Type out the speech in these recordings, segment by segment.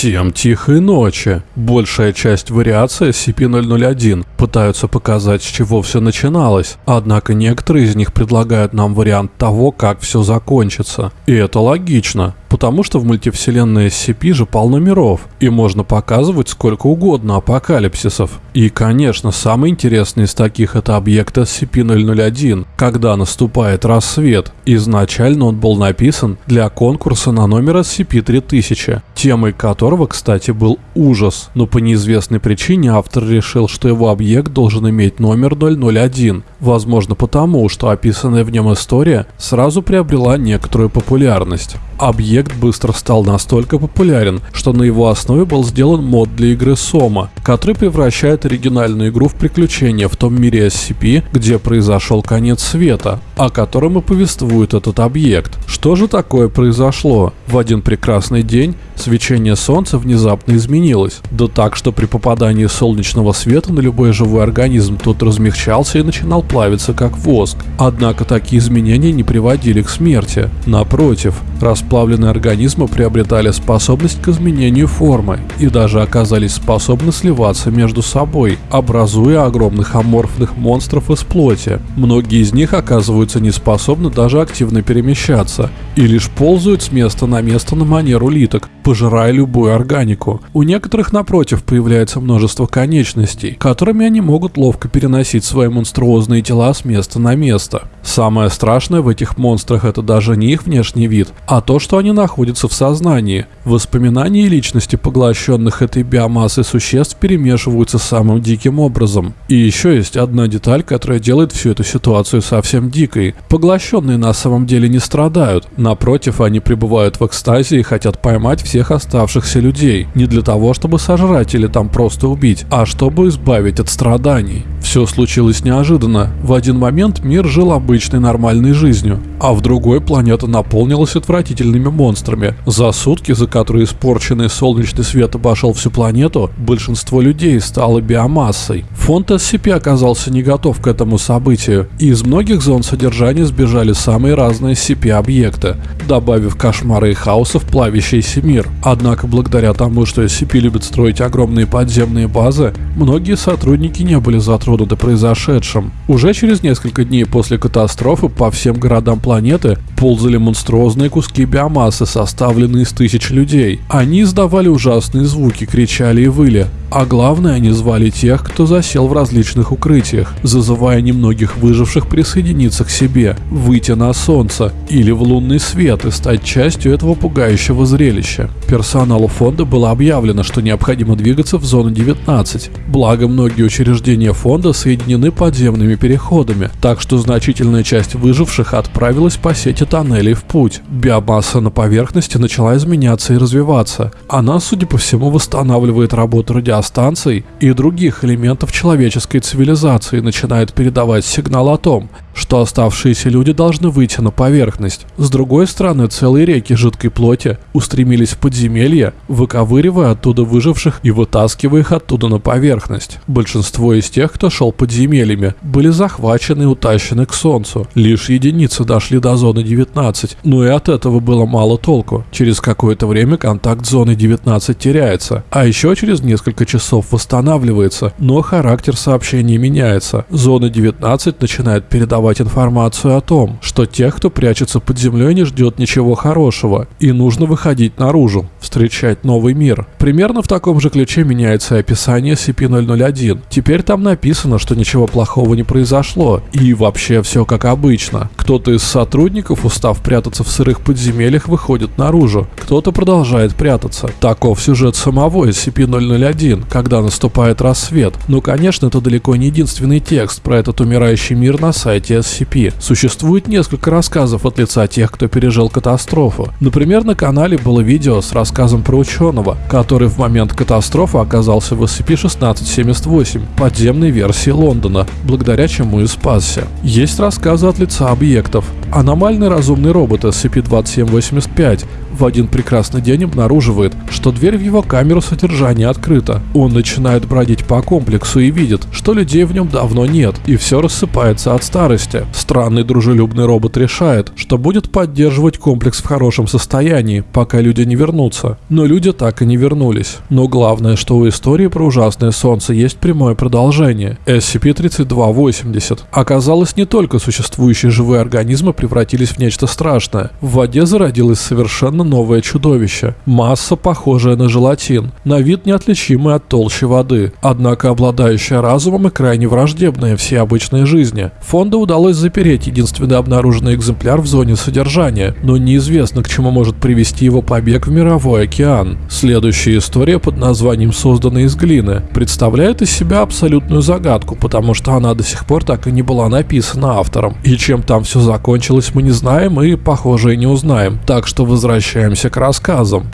Всем тихой ночи. Большая часть вариаций SCP-001 пытаются показать, с чего все начиналось, однако некоторые из них предлагают нам вариант того, как все закончится. И это логично, потому что в мультивселенной SCP же полно миров, и можно показывать сколько угодно апокалипсисов. И, конечно, самый интересный из таких это объект SCP-001, когда наступает рассвет. Изначально он был написан для конкурса на номер SCP-3000, темой которого, кстати, был ужас, но по неизвестной причине автор решил, что его объект должен иметь номер 001, возможно потому, что описанная в нем история сразу приобрела некоторую популярность. Объект быстро стал настолько популярен, что на его основе был сделан мод для игры Сома, который превращает оригинальную игру в приключение в том мире SCP, где произошел конец света, о котором и повествует этот объект. Что же такое произошло? В один прекрасный день свечение солнца внезапно изменилось, да так, что при попадании солнечного света на любой живой организм тот размягчался и начинал плавиться как воск. Однако такие изменения не приводили к смерти. Напротив, расплавленные организмы приобретали способность к изменению формы и даже оказались способны сливаться между собой, образуя огромных аморфных монстров из плоти. Многие из них оказываются не способны даже активно перемещаться и лишь ползают с места на место на манер улиток, пожирая любую органику. У некоторых, напротив, появляется множество конечностей, которыми они могут ловко переносить свои монструозные тела с места на место. Самое страшное в этих монстрах это даже не их внешний вид, а то, что они находятся в сознании. Воспоминания личности поглощенных этой биомассой существ перемешиваются самым диким образом. И еще есть одна деталь, которая делает всю эту ситуацию совсем дикой. Поглощенные на самом деле не страдают, напротив, они пребывают в экстазе и хотят поймать всех оставшихся людей. Не для того, чтобы сожрать или там просто убить, а чтобы избавить от страданий. Все случилось неожиданно. В один момент мир жил обычной нормальной жизнью, а в другой планета наполнилась отвратительными монстрами. За сутки, за которые испорченный солнечный свет обошел всю планету, большинство людей стало биомассой. Фонд SCP оказался не готов к этому событию, и из многих зон содержания сбежали самые разные SCP-объекты, добавив кошмары и хаоса в плавящийся мир. Однако, благодаря тому, что SCP любит строить огромные подземные базы, многие сотрудники не были затронуты произошедшим. Уже через несколько дней после катастрофы по всем городам планеты ползали монструозные куски биомассы, составленные из тысяч людей. Они издавали ужасные звуки, кричали и выли. А главное, они звали тех, кто засел в различных укрытиях, зазывая немногих выживших присоединиться к себе, выйти на солнце или в лунный свет и стать частью этого пугающего зрелища. Персоналу фонда было объявлено, что необходимо двигаться в зону 19, благо многие учреждения фонда соединены подземными переходами, так что значительная часть выживших отправилась по сети тоннелей в путь. Биомасса на поверхности начала изменяться и развиваться. Она, судя по всему, восстанавливает работу радиостанций и других элементов человеческой цивилизации начинает передавать сигнал о том, что оставшиеся люди должны выйти на поверхность. С другой стороны, целые реки жидкой плоти устремились в подземелье, выковыривая оттуда выживших и вытаскивая их оттуда на поверхность. Большинство из тех, кто шел подземельями, были захвачены и утащены к солнцу. Лишь единицы дошли до зоны 19, но и от этого было мало толку. Через какое-то время контакт с зоной 19 теряется, а еще через несколько часов восстанавливается, но характер сообщения меняется. Зона 19 начинает передавать информацию о том, что тех, кто прячется под землей, не ждет ничего хорошего, и нужно выходить наружу, встречать новый мир. Примерно в таком же ключе меняется описание SCP-001. Теперь там написано, что ничего плохого не произошло, и вообще все как обычно. Кто-то из сотрудников, устав прятаться в сырых подземельях, выходит наружу, кто-то продолжает прятаться. Таков сюжет самого SCP-001, когда наступает рассвет. Но, конечно, это далеко не единственный текст про этот умирающий мир на сайте SCP. Существует несколько рассказов от лица тех, кто пережил катастрофу. Например, на канале было видео с рассказом про ученого, который в момент катастрофы оказался в SCP-1678, подземной версии Лондона, благодаря чему и спасся. Есть рассказы от лица объектов. Аномальный разумный робот SCP-2785 в один прекрасный день обнаруживает, что дверь в его камеру содержания открыта. Он начинает бродить по комплексу и видит, что людей в нем давно нет, и все рассыпается от старости поверхности. Странный дружелюбный робот решает, что будет поддерживать комплекс в хорошем состоянии, пока люди не вернутся. Но люди так и не вернулись. Но главное, что у истории про ужасное солнце есть прямое продолжение. SCP-3280. Оказалось, не только существующие живые организмы превратились в нечто страшное. В воде зародилось совершенно новое чудовище. Масса, похожая на желатин, на вид неотличимый от толщи воды, однако обладающая разумом и крайне враждебная всей обычной жизни. Удалось запереть единственный обнаруженный экземпляр в зоне содержания, но неизвестно, к чему может привести его побег в мировой океан. Следующая история под названием «Созданная из глины» представляет из себя абсолютную загадку, потому что она до сих пор так и не была написана автором. И чем там все закончилось, мы не знаем и, похоже, и не узнаем. Так что возвращаемся к рассказам.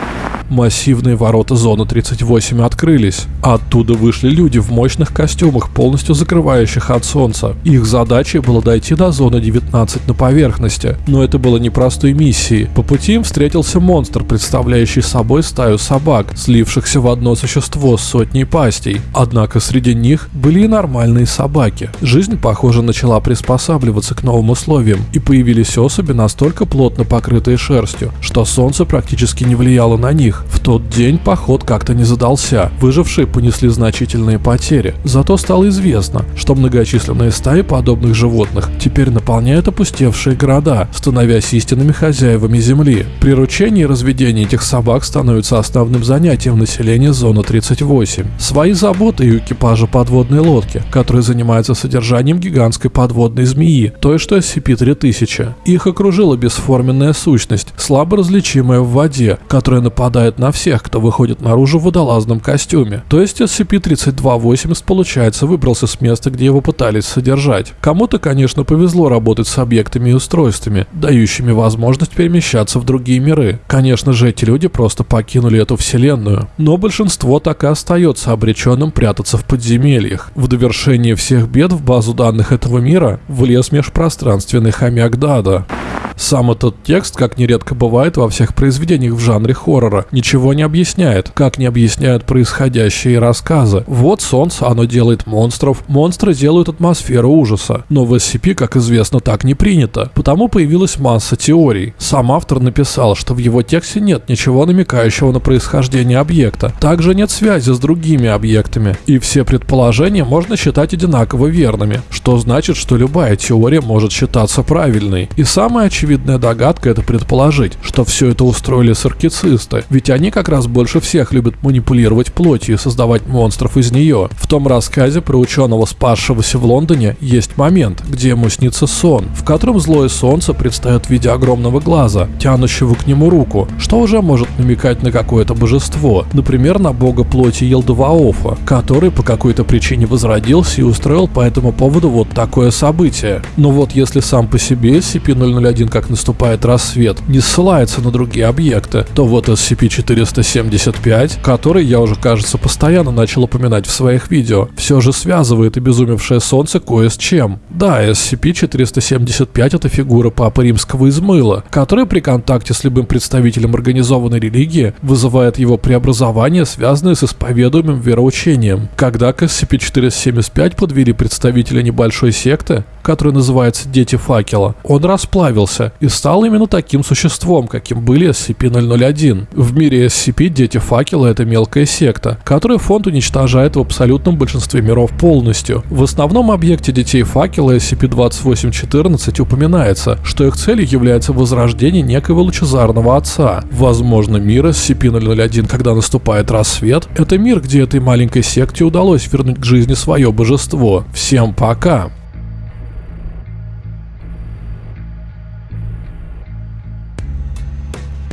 Массивные ворота зоны 38 открылись. Оттуда вышли люди в мощных костюмах, полностью закрывающих от солнца. Их задачей было дойти до зоны 19 на поверхности, но это было непростой миссией. По пути им встретился монстр, представляющий собой стаю собак, слившихся в одно существо с сотней пастей. Однако среди них были и нормальные собаки. Жизнь, похоже, начала приспосабливаться к новым условиям, и появились особи настолько плотно покрытые шерстью, что солнце практически не влияло на них. В тот день поход как-то не задался. Выжившие понесли значительные потери. Зато стало известно, что многочисленные стаи подобных животных теперь наполняют опустевшие города, становясь истинными хозяевами земли. Приручение и разведение этих собак становится основным занятием населения зоны 38. Свои заботы и у экипажа подводной лодки, который занимается содержанием гигантской подводной змеи, той, что SCP-3000. Их окружила бесформенная сущность, слабо различимая в воде, которая нападает на всех, кто выходит наружу в водолазном костюме. То есть SCP-3280, получается, выбрался с места, где его пытались содержать. Кому-то, конечно, повезло работать с объектами и устройствами, дающими возможность перемещаться в другие миры. Конечно же, эти люди просто покинули эту вселенную. Но большинство так и остается обреченным прятаться в подземельях. В довершение всех бед в базу данных этого мира влез межпространственный хомяк Дада. Сам этот текст, как нередко бывает во всех произведениях в жанре хоррора, ничего не объясняет, как не объясняют происходящие рассказы. Вот солнце, оно делает монстров, монстры делают атмосферу ужаса. Но в SCP, как известно, так не принято. Потому появилась масса теорий. Сам автор написал, что в его тексте нет ничего намекающего на происхождение объекта. Также нет связи с другими объектами. И все предположения можно считать одинаково верными, что значит, что любая теория может считаться правильной. И самое очевидное очевидная догадка это предположить, что все это устроили саркицисты, ведь они как раз больше всех любят манипулировать плотью и создавать монстров из нее. В том рассказе про ученого, спасшегося в Лондоне, есть момент, где ему снится сон, в котором злое солнце предстает в виде огромного глаза, тянущего к нему руку, что уже может намекать на какое-то божество, например, на бога плоти Елдаваофа, который по какой-то причине возродился и устроил по этому поводу вот такое событие. Но вот если сам по себе SCP-001 как наступает рассвет, не ссылается на другие объекты, то вот SCP-475, который я уже, кажется, постоянно начал упоминать в своих видео, все же связывает обезумевшее солнце кое с чем. Да, SCP-475 это фигура Папы Римского из мыла, которая при контакте с любым представителем организованной религии вызывает его преобразование, связанное с исповедуемым вероучением. Когда к SCP-475 подвели представителя небольшой секты, которая называется «Дети факела», он расплавился, и стал именно таким существом, каким были SCP-001. В мире SCP Дети Факела — это мелкая секта, которую фонд уничтожает в абсолютном большинстве миров полностью. В основном объекте Детей Факела SCP-2814 упоминается, что их целью является возрождение некоего лучезарного отца. Возможно, мир SCP-001, когда наступает рассвет, это мир, где этой маленькой секте удалось вернуть к жизни свое божество. Всем пока!